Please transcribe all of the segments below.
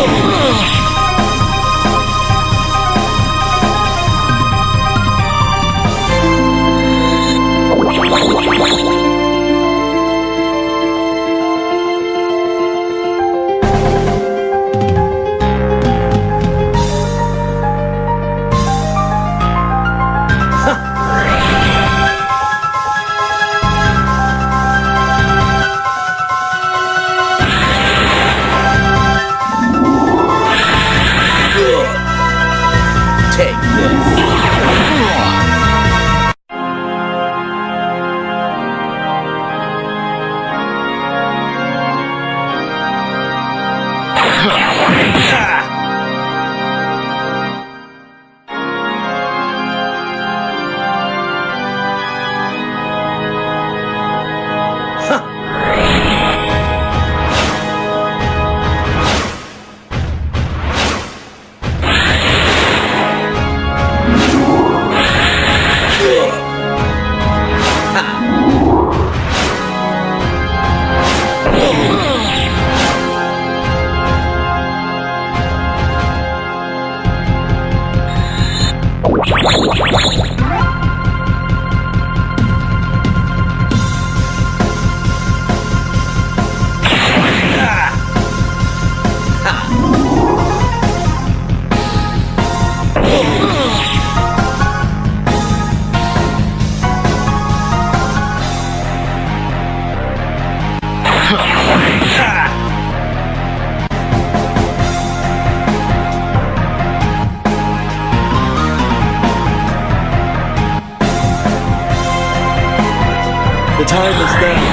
Oh! Take this. The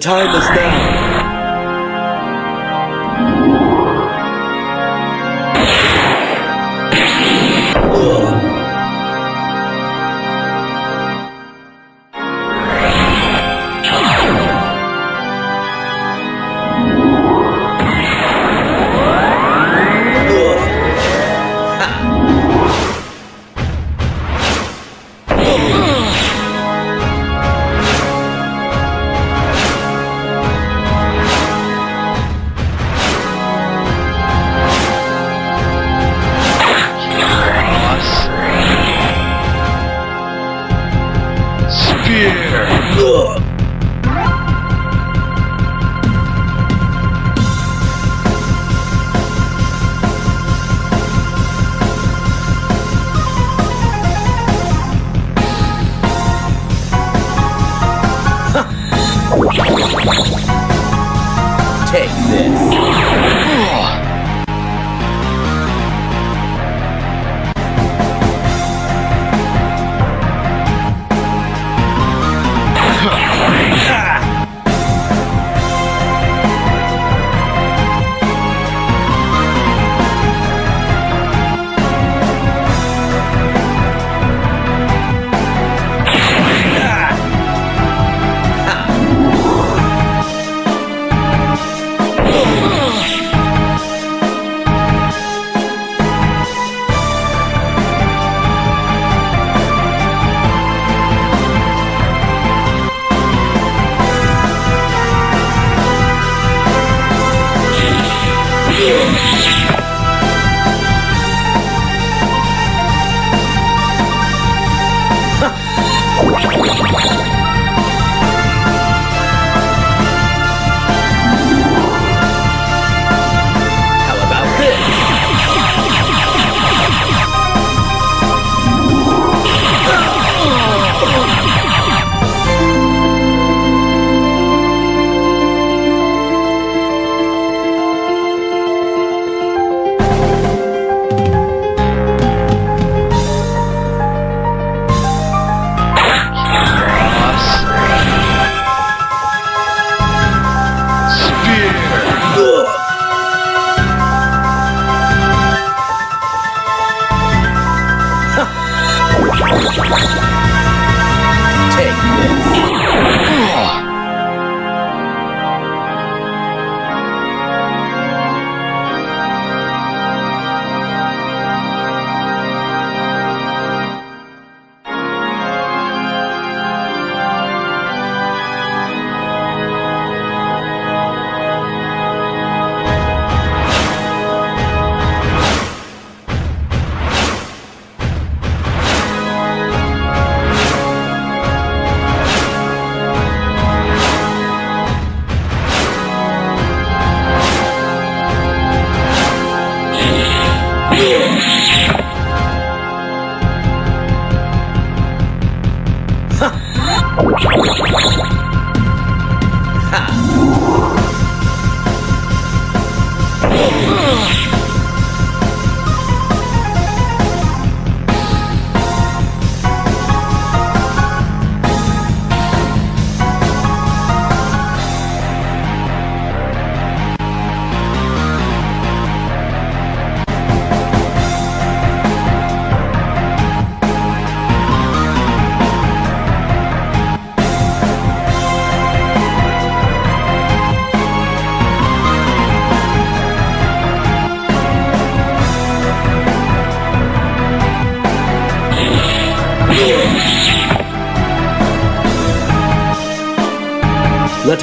Time is now. Take this.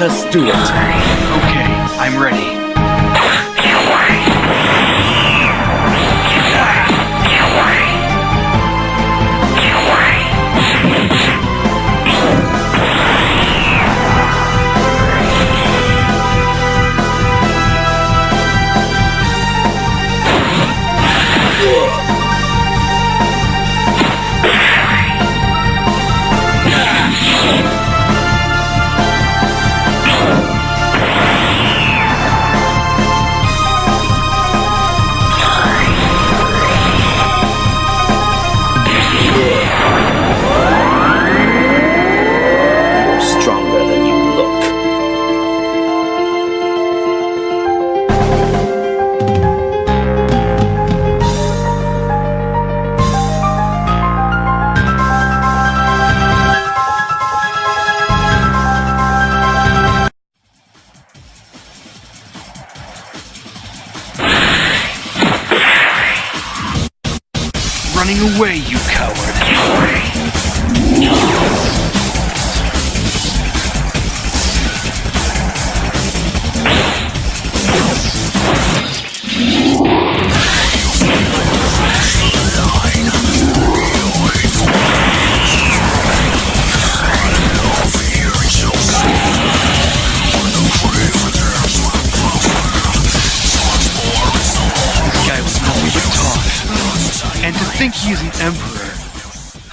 Let us do it. Okay, I'm ready.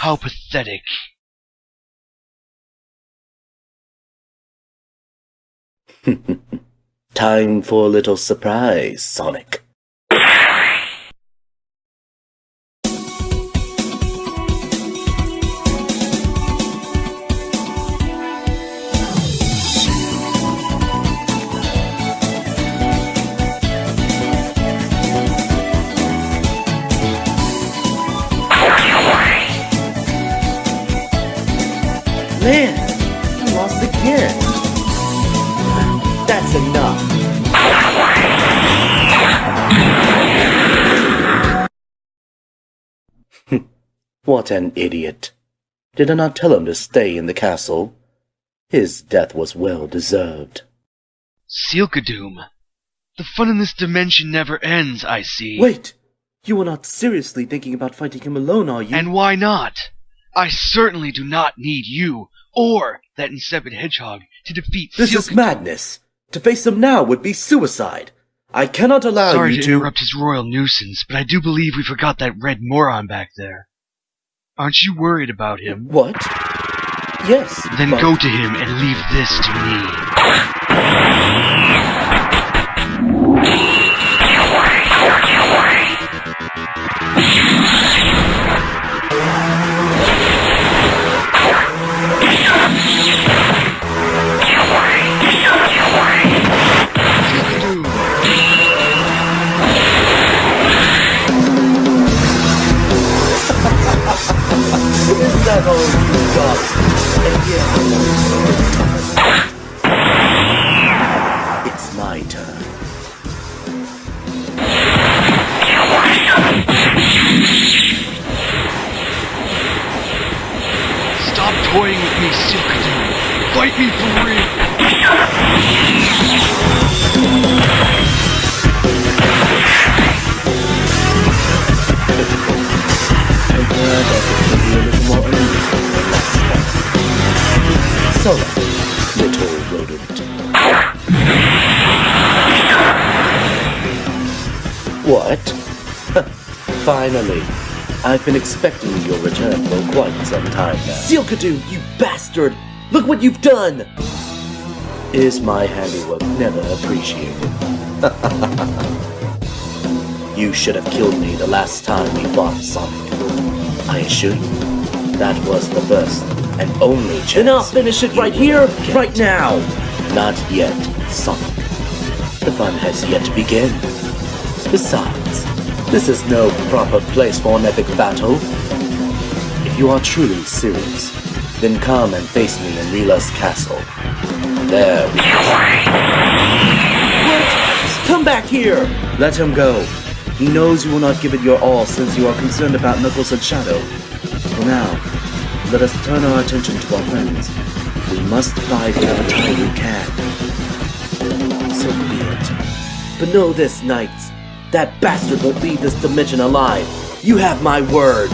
How pathetic. Time for a little surprise, Sonic. What an idiot. Did I not tell him to stay in the castle? His death was well deserved. Seelkadoom. The fun in this dimension never ends, I see. Wait! You are not seriously thinking about fighting him alone, are you? And why not? I certainly do not need you or that insipid hedgehog to defeat this is madness. To face him now would be suicide. I cannot allow Sorry you to to. interrupt his royal nuisance, but I do believe we forgot that red moron back there. Aren't you worried about him? What? Yes. Then but- go to him and leave this to me. Stop toying with me, Seelkadoom. Fight me for real. Little rodent. What? Finally. I've been expecting your return for quite some time now. Seelkadoom, you bastard! Look what you've done! Is my handiwork never appreciated? You should have killed me the last time we fought Sonic. I assure you, that was the first and only chance. Then I'll finish it right here, right now. Not yet, Sonic. The fun has yet to begin. Besides, this is no proper place for an epic battle. If you are truly serious, then come and face me in Rila's castle. There we What? Come back here! Let him go. He knows you will not give it your all since you are concerned about Knuckles and Shadow. For now, let us turn our attention to our friends. We must bide whatever time we can. So be it. But know this, knights. That bastard will leave this dimension alive. You have my word.